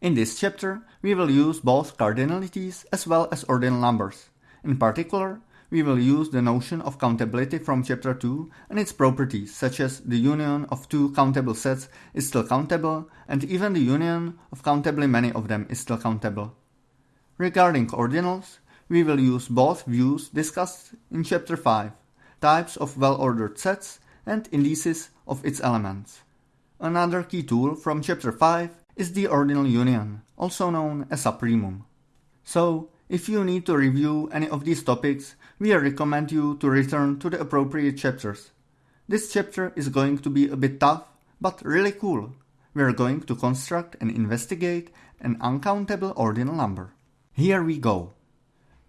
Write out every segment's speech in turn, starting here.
In this chapter, we will use both cardinalities as well as ordinal numbers. In particular, we will use the notion of countability from chapter 2 and its properties such as the union of two countable sets is still countable and even the union of countably many of them is still countable. Regarding ordinals, we will use both views discussed in chapter 5, types of well-ordered sets and indices of its elements. Another key tool from chapter 5 is the ordinal union, also known as supremum. So, if you need to review any of these topics, we recommend you to return to the appropriate chapters. This chapter is going to be a bit tough, but really cool. We are going to construct and investigate an uncountable ordinal number. Here we go.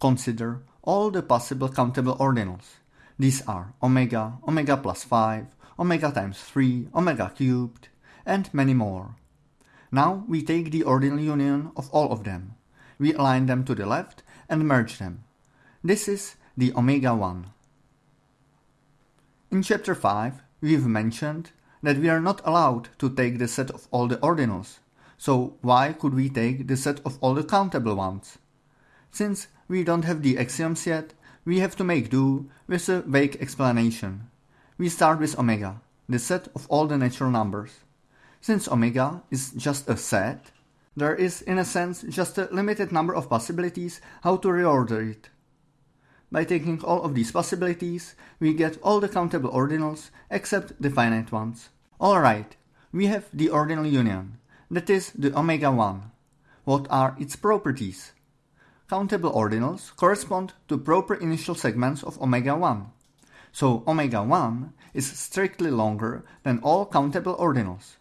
Consider all the possible countable ordinals. These are omega, omega plus 5, omega times 3, omega cubed, and many more. Now we take the ordinal union of all of them. We align them to the left and merge them. This is the omega 1. In chapter 5, we've mentioned that we are not allowed to take the set of all the ordinals, so why could we take the set of all the countable ones? Since we don't have the axioms yet, we have to make do with a vague explanation. We start with omega, the set of all the natural numbers. Since omega is just a set, there is in a sense just a limited number of possibilities how to reorder it. By taking all of these possibilities, we get all the countable ordinals except the finite ones. Alright, we have the ordinal union, that is the omega 1. What are its properties? Countable ordinals correspond to proper initial segments of omega 1. So omega 1 is strictly longer than all countable ordinals.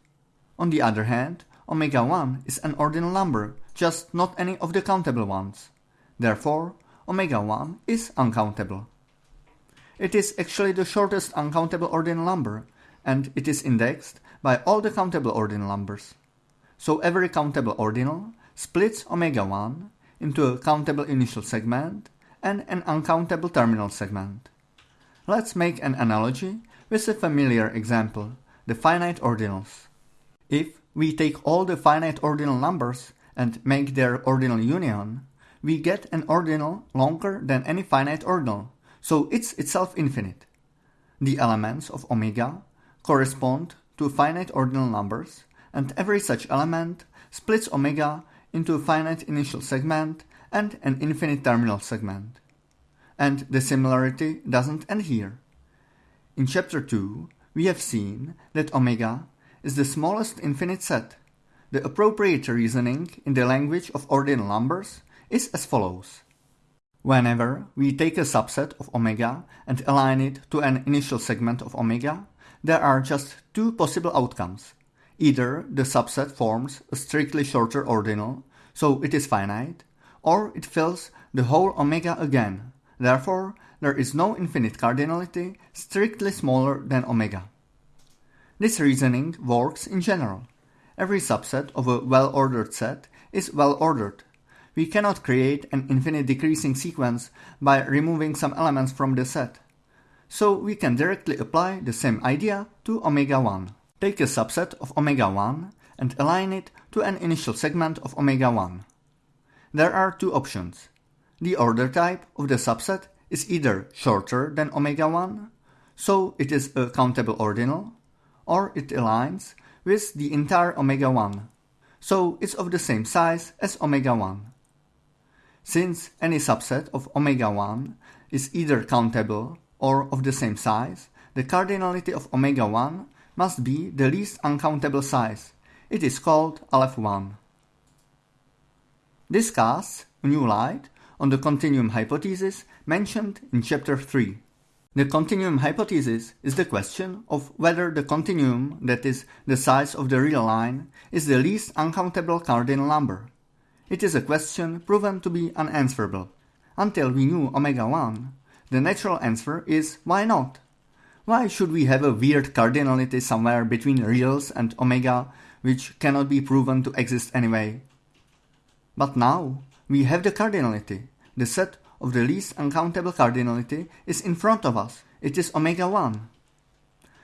On the other hand, omega 1 is an ordinal number, just not any of the countable ones. Therefore, omega 1 is uncountable. It is actually the shortest uncountable ordinal number, and it is indexed by all the countable ordinal numbers. So every countable ordinal splits omega 1 into a countable initial segment and an uncountable terminal segment. Let's make an analogy with a familiar example, the finite ordinals. If we take all the finite ordinal numbers and make their ordinal union, we get an ordinal longer than any finite ordinal, so it's itself infinite. The elements of omega correspond to finite ordinal numbers, and every such element splits omega into a finite initial segment and an infinite terminal segment. And the similarity doesn't end here. In chapter 2, we have seen that omega is the smallest infinite set. The appropriate reasoning in the language of ordinal numbers is as follows. Whenever we take a subset of omega and align it to an initial segment of omega, there are just two possible outcomes. Either the subset forms a strictly shorter ordinal, so it is finite, or it fills the whole omega again. Therefore, there is no infinite cardinality strictly smaller than omega. This reasoning works in general. Every subset of a well-ordered set is well-ordered. We cannot create an infinite decreasing sequence by removing some elements from the set. So we can directly apply the same idea to omega 1. Take a subset of omega 1 and align it to an initial segment of omega 1. There are two options. The order type of the subset is either shorter than omega 1, so it is a countable ordinal, or it aligns with the entire omega 1, so it's of the same size as omega 1. Since any subset of omega 1 is either countable or of the same size, the cardinality of omega 1 must be the least uncountable size. It is called Aleph 1. This casts new light on the continuum hypothesis mentioned in chapter 3. The continuum hypothesis is the question of whether the continuum, that is, the size of the real line, is the least uncountable cardinal number. It is a question proven to be unanswerable. Until we knew omega 1, the natural answer is why not? Why should we have a weird cardinality somewhere between reals and omega which cannot be proven to exist anyway? But now we have the cardinality. The set of the least uncountable cardinality is in front of us. It is omega 1.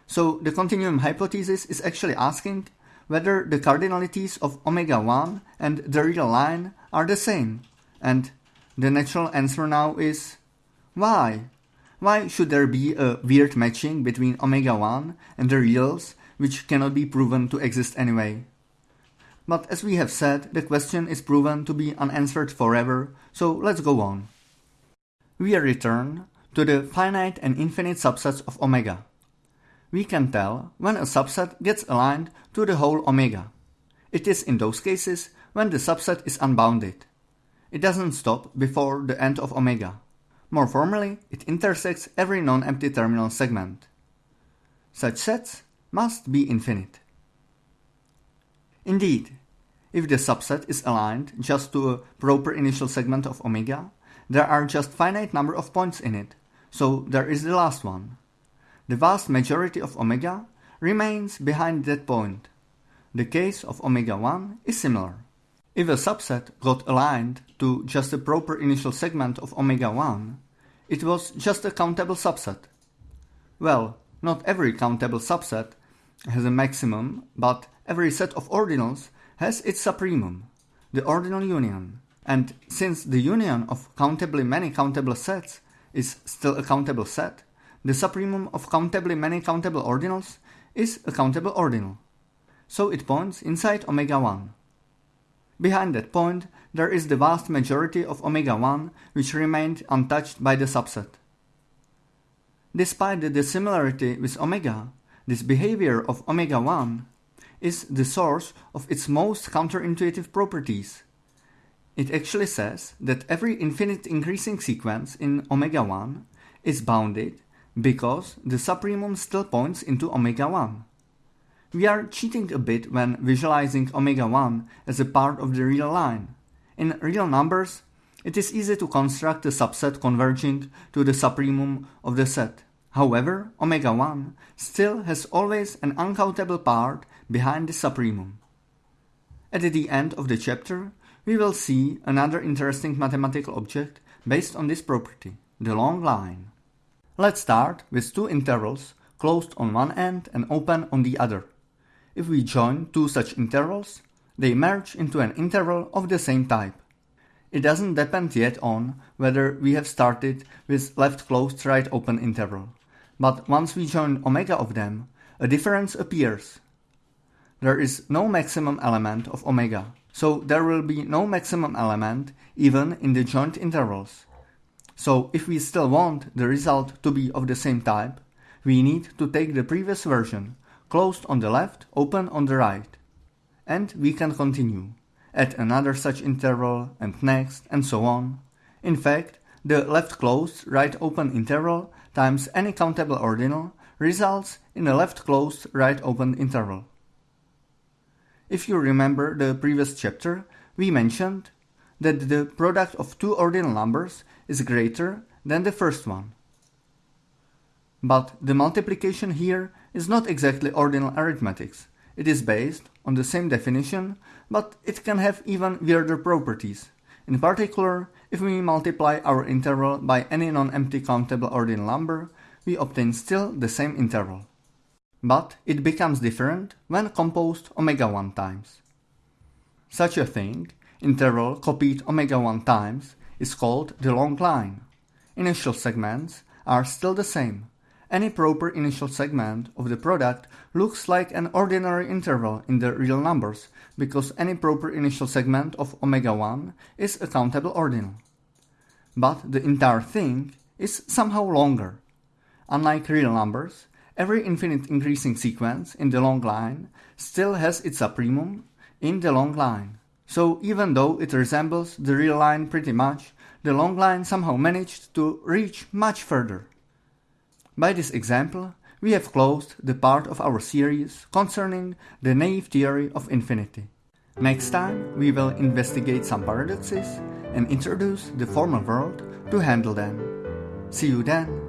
So the continuum hypothesis is actually asking whether the cardinalities of omega 1 and the real line are the same, and the natural answer now is why? Why should there be a weird matching between omega 1 and the reals which cannot be proven to exist anyway? But as we have said, the question is proven to be unanswered forever, so let's go on. We return to the finite and infinite subsets of omega. We can tell when a subset gets aligned to the whole omega. It is in those cases when the subset is unbounded. It doesn't stop before the end of omega. More formally, it intersects every non-empty terminal segment. Such sets must be infinite. Indeed, if the subset is aligned just to a proper initial segment of omega, there are just finite number of points in it, so there is the last one. The vast majority of omega remains behind that point. The case of omega 1 is similar. If a subset got aligned to just a proper initial segment of omega 1, it was just a countable subset. Well, not every countable subset has a maximum, but every set of ordinals has its supremum, the ordinal union. And since the union of countably many countable sets is still a countable set, the supremum of countably many countable ordinals is a countable ordinal. So it points inside omega 1. Behind that point, there is the vast majority of omega 1 which remained untouched by the subset. Despite the dissimilarity with omega, this behavior of omega 1 is the source of its most counterintuitive properties. It actually says that every infinite increasing sequence in omega 1 is bounded because the supremum still points into omega 1. We are cheating a bit when visualizing omega 1 as a part of the real line. In real numbers, it is easy to construct a subset converging to the supremum of the set. However, omega 1 still has always an uncountable part behind the supremum. At the end of the chapter, we will see another interesting mathematical object based on this property, the long line. Let's start with two intervals closed on one end and open on the other. If we join two such intervals, they merge into an interval of the same type. It doesn't depend yet on whether we have started with left closed right open interval but once we join omega of them, a difference appears. There is no maximum element of omega, so there will be no maximum element even in the joint intervals. So if we still want the result to be of the same type, we need to take the previous version, closed on the left, open on the right. And we can continue, at another such interval and next and so on. In fact, the left closed, right open interval times any countable ordinal results in a left closed right open interval. If you remember the previous chapter, we mentioned that the product of two ordinal numbers is greater than the first one. But the multiplication here is not exactly ordinal arithmetics. It is based on the same definition, but it can have even weirder properties. In particular, if we multiply our interval by any non-empty countable ordinal number, we obtain still the same interval. But it becomes different when composed omega 1 times. Such a thing, interval copied omega 1 times, is called the long line. Initial segments are still the same, any proper initial segment of the product looks like an ordinary interval in the real numbers because any proper initial segment of omega 1 is a countable ordinal. But the entire thing is somehow longer. Unlike real numbers, every infinite increasing sequence in the long line still has its supremum in the long line. So even though it resembles the real line pretty much, the long line somehow managed to reach much further. By this example, we have closed the part of our series concerning the naive theory of infinity. Next time, we will investigate some paradoxes and introduce the formal world to handle them. See you then!